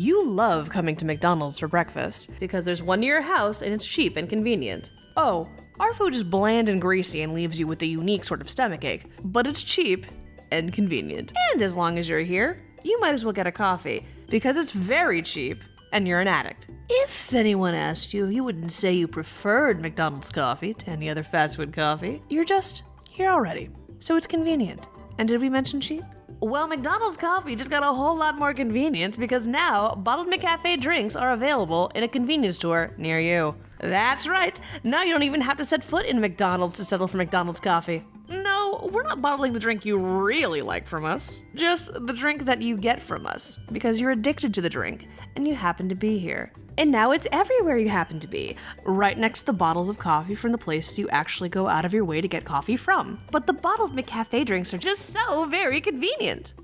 you love coming to McDonald's for breakfast because there's one near your house and it's cheap and convenient. Oh, our food is bland and greasy and leaves you with a unique sort of stomach ache, but it's cheap and convenient. And as long as you're here, you might as well get a coffee because it's very cheap and you're an addict. If anyone asked you, you wouldn't say you preferred McDonald's coffee to any other fast food coffee. You're just here already, so it's convenient. And did we mention cheap? Well, McDonald's coffee just got a whole lot more convenient because now bottled McCafe drinks are available in a convenience store near you. That's right. Now you don't even have to set foot in McDonald's to settle for McDonald's coffee. No, we're not bottling the drink you really like from us. Just the drink that you get from us because you're addicted to the drink and you happen to be here. And now it's everywhere you happen to be, right next to the bottles of coffee from the places you actually go out of your way to get coffee from. But the bottled McCafe drinks are just so very convenient.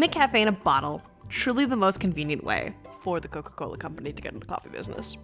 McCafe in a bottle. Truly the most convenient way for the Coca Cola Company to get into the coffee business.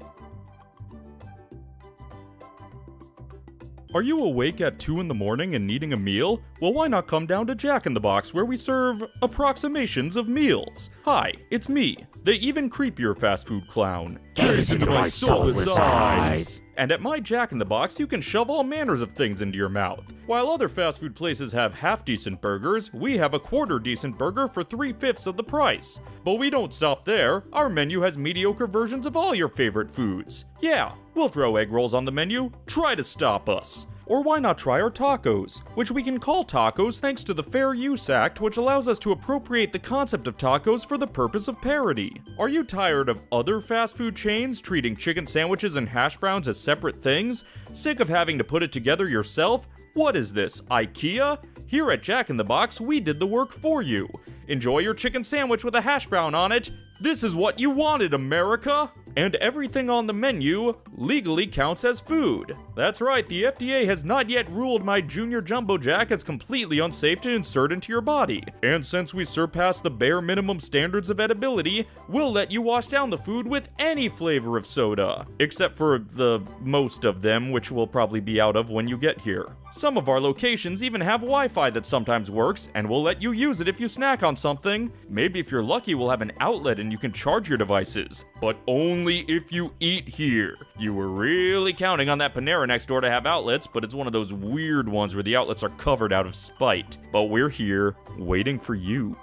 Are you awake at 2 in the morning and needing a meal? Well, why not come down to Jack in the Box where we serve approximations of meals? Hi, it's me, the even creepier fast food clown. Gaze into my soulless eyes. And at my Jack in the Box, you can shove all manners of things into your mouth. While other fast food places have half decent burgers, we have a quarter decent burger for three fifths of the price. But we don't stop there. Our menu has mediocre versions of all your favorite foods. Yeah, we'll throw egg rolls on the menu. Try to stop us. Or why not try our tacos, which we can call tacos thanks to the Fair Use Act, which allows us to appropriate the concept of tacos for the purpose of parody. Are you tired of other fast food chains treating chicken sandwiches and hash browns as separate things? Sick of having to put it together yourself? What is this, IKEA? Here at Jack in the Box, we did the work for you. Enjoy your chicken sandwich with a hash brown on it. This is what you wanted, America! And everything on the menu legally counts as food. That's right, the FDA has not yet ruled my Junior Jumbo Jack as completely unsafe to insert into your body. And since we surpass the bare minimum standards of edibility, we'll let you wash down the food with any flavor of soda. Except for the most of them, which will probably be out of when you get here. Some of our locations even have Wi Fi that sometimes works, and we'll let you use it if you snack on something. Maybe if you're lucky, we'll have an outlet and you can charge your devices. But only if you eat here. You were really counting on that Panera next door to have outlets, but it's one of those weird ones where the outlets are covered out of spite. But we're here, waiting for you.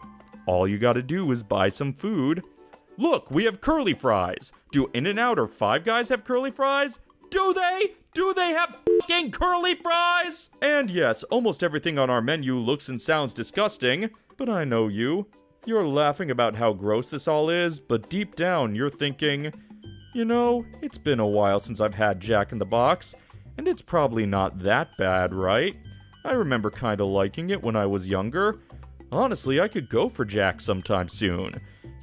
All you gotta do is buy some food. Look, we have curly fries. Do In N Out or Five Guys have curly fries? Do they? Do they have fucking curly fries? And yes, almost everything on our menu looks and sounds disgusting, but I know you. You're laughing about how gross this all is, but deep down you're thinking, you know, it's been a while since I've had Jack in the Box, and it's probably not that bad, right? I remember kinda liking it when I was younger. Honestly, I could go for Jack sometime soon.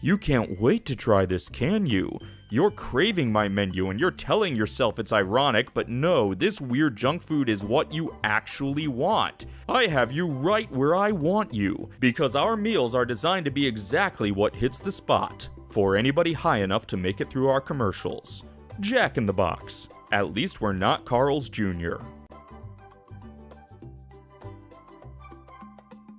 You can't wait to try this, can you? You're craving my menu and you're telling yourself it's ironic, but no, this weird junk food is what you actually want. I have you right where I want you, because our meals are designed to be exactly what hits the spot for anybody high enough to make it through our commercials. Jack in the Box. At least we're not Carl's Jr.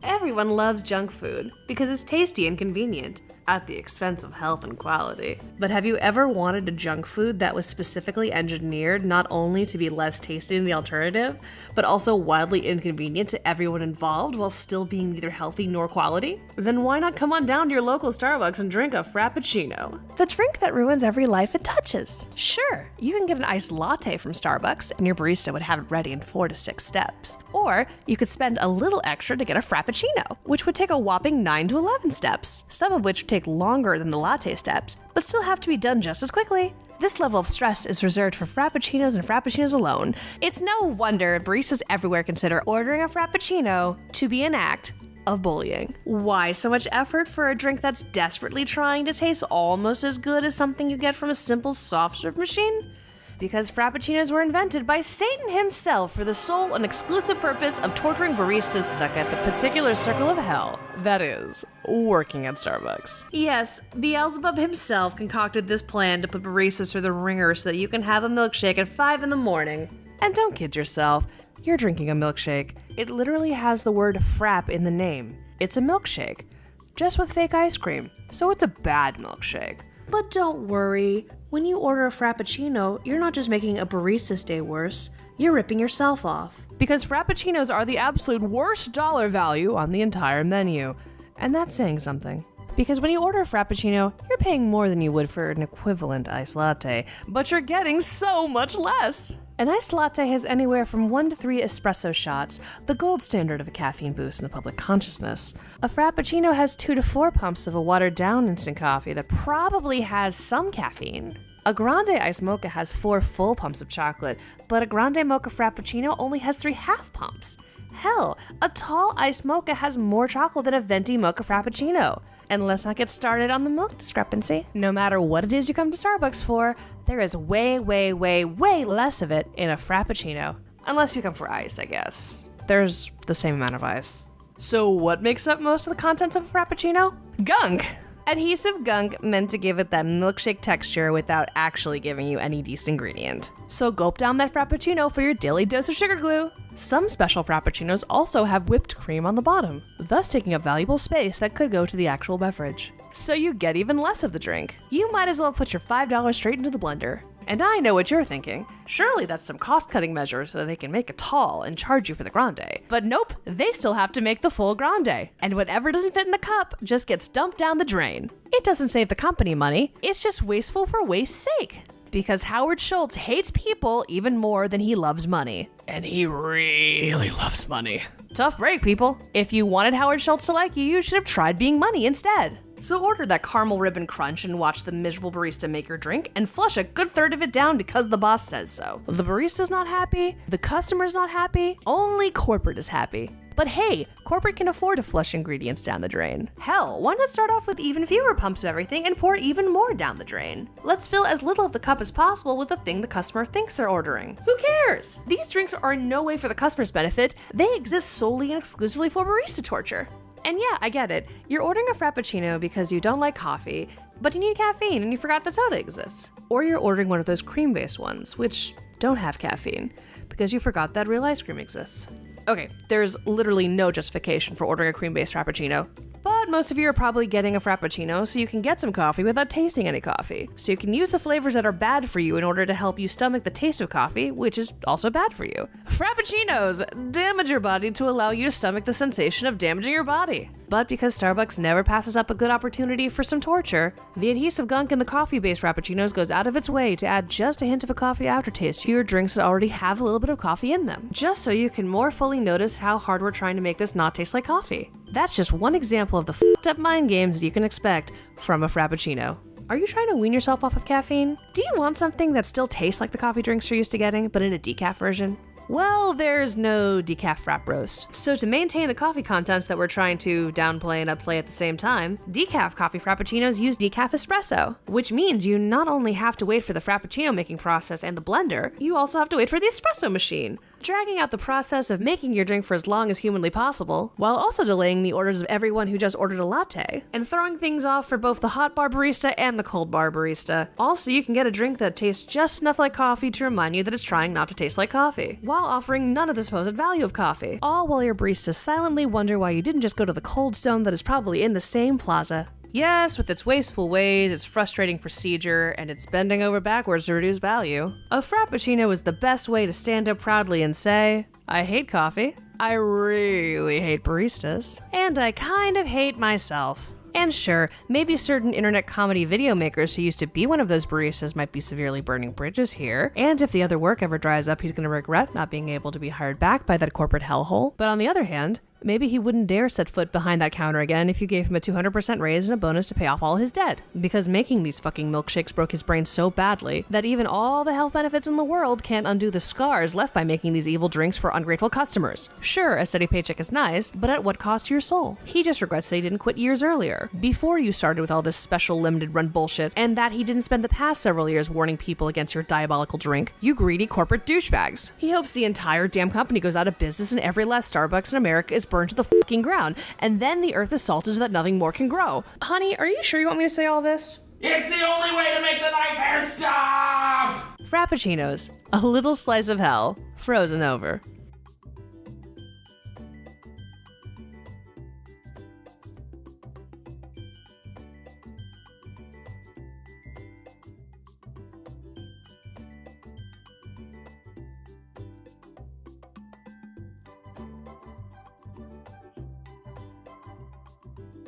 Everyone loves junk food because it's tasty and convenient at the expense of health and quality. But have you ever wanted a junk food that was specifically engineered not only to be less tasty than the alternative, but also wildly inconvenient to everyone involved while still being neither healthy nor quality? Then why not come on down to your local Starbucks and drink a Frappuccino? The drink that ruins every life it touches. Sure, you can get an iced latte from Starbucks and your barista would have it ready in four to six steps. Or you could spend a little extra to get a Frappuccino, which would take a whopping 9 to 11 steps, some of which take longer than the latte steps, but still have to be done just as quickly. This level of stress is reserved for frappuccinos and frappuccinos alone. It's no wonder baristas everywhere consider ordering a frappuccino to be an act of bullying. Why so much effort for a drink that's desperately trying to taste almost as good as something you get from a simple soft serve machine? Because Frappuccinos were invented by Satan himself for the sole and exclusive purpose of torturing baristas stuck at the particular circle of hell. That is, working at Starbucks. Yes, Beelzebub himself concocted this plan to put baristas through the ringer so that you can have a milkshake at 5 in the morning. And don't kid yourself, you're drinking a milkshake. It literally has the word frap in the name. It's a milkshake, just with fake ice cream, so it's a bad milkshake. But don't worry, when you order a Frappuccino, you're not just making a barista's day worse, you're ripping yourself off. Because Frappuccinos are the absolute worst dollar value on the entire menu. And that's saying something. Because when you order a Frappuccino, you're paying more than you would for an equivalent iced latte, but you're getting so much less! An iced latte has anywhere from one to three espresso shots, the gold standard of a caffeine boost in the public consciousness. A Frappuccino has two to four pumps of a watered down instant coffee that probably has some caffeine. A grande iced mocha has four full pumps of chocolate, but a grande mocha frappuccino only has three half pumps. Hell, a tall iced mocha has more chocolate than a venti mocha frappuccino. And let's not get started on the milk discrepancy. No matter what it is you come to Starbucks for, there is way, way, way, way less of it in a frappuccino. Unless you come for ice, I guess. There's the same amount of ice. So, what makes up most of the contents of a frappuccino? Gunk! Adhesive gunk meant to give it that milkshake texture without actually giving you any decent ingredient. So gulp down that frappuccino for your daily dose of sugar glue. Some special frappuccinos also have whipped cream on the bottom, thus taking up valuable space that could go to the actual beverage. So you get even less of the drink. You might as well put your $5 straight into the blender. And I know what you're thinking. Surely that's some cost cutting measure so they can make a tall and charge you for the grande. But nope, they still have to make the full grande. And whatever doesn't fit in the cup just gets dumped down the drain. It doesn't save the company money, it's just wasteful for waste's sake. Because Howard Schultz hates people even more than he loves money. And he really loves money. Tough break, people. If you wanted Howard Schultz to like you, you should have tried being money instead. So order that caramel ribbon crunch and watch the miserable barista make your drink and flush a good third of it down because the boss says so. The barista's not happy, the customer's not happy, only corporate is happy. But hey, corporate can afford to flush ingredients down the drain. Hell, why not start off with even fewer pumps of everything and pour even more down the drain? Let's fill as little of the cup as possible with the thing the customer thinks they're ordering. Who cares? These drinks are in no way for the customer's benefit, they exist solely and exclusively for barista torture. And yeah, I get it. You're ordering a Frappuccino because you don't like coffee, but you need caffeine and you forgot that soda exists. Or you're ordering one of those cream based ones, which don't have caffeine, because you forgot that real ice cream exists. Okay, there's literally no justification for ordering a cream based Frappuccino. Most of you are probably getting a Frappuccino so you can get some coffee without tasting any coffee. So you can use the flavors that are bad for you in order to help you stomach the taste of coffee, which is also bad for you. Frappuccinos damage your body to allow you to stomach the sensation of damaging your body. But because Starbucks never passes up a good opportunity for some torture, the adhesive gunk in the coffee based Frappuccinos goes out of its way to add just a hint of a coffee aftertaste to your drinks that already have a little bit of coffee in them, just so you can more fully notice how hard we're trying to make this not taste like coffee. That's just one example of the fucked up mind games you can expect from a Frappuccino. Are you trying to wean yourself off of caffeine? Do you want something that still tastes like the coffee drinks you're used to getting, but in a decaf version? Well, there's no decaf frap roast. So to maintain the coffee contents that we're trying to downplay and upplay at the same time, decaf coffee frappuccinos use decaf espresso, which means you not only have to wait for the frappuccino making process and the blender, you also have to wait for the espresso machine, dragging out the process of making your drink for as long as humanly possible, while also delaying the orders of everyone who just ordered a latte, and throwing things off for both the hot bar barista and the cold bar barista. Also, you can get a drink that tastes just enough like coffee to remind you that it's trying not to taste like coffee, while offering none of the supposed value of coffee. All while your baristas silently wonder why you didn't just go to the cold stone that is probably in the same plaza. Yes, with its wasteful ways, its frustrating procedure, and its bending over backwards to reduce value, a Frappuccino is the best way to stand up proudly and say, I hate coffee, I really hate baristas, and I kind of hate myself. And sure, maybe certain internet comedy video makers who used to be one of those baristas might be severely burning bridges here, and if the other work ever dries up, he's gonna regret not being able to be hired back by that corporate hellhole. But on the other hand, Maybe he wouldn't dare set foot behind that counter again if you gave him a 200% raise and a bonus to pay off all his debt. Because making these fucking milkshakes broke his brain so badly that even all the health benefits in the world can't undo the scars left by making these evil drinks for ungrateful customers. Sure, a steady paycheck is nice, but at what cost to your soul? He just regrets that he didn't quit years earlier, before you started with all this special limited run bullshit, and that he didn't spend the past several years warning people against your diabolical drink. You greedy corporate douchebags. He hopes the entire damn company goes out of business and every last Starbucks in America is burned to the fucking ground, and then the earth is salted so that nothing more can grow. Honey, are you sure you want me to say all this? It's the only way to make the nightmare stop! Frappuccinos, a little slice of hell, frozen over.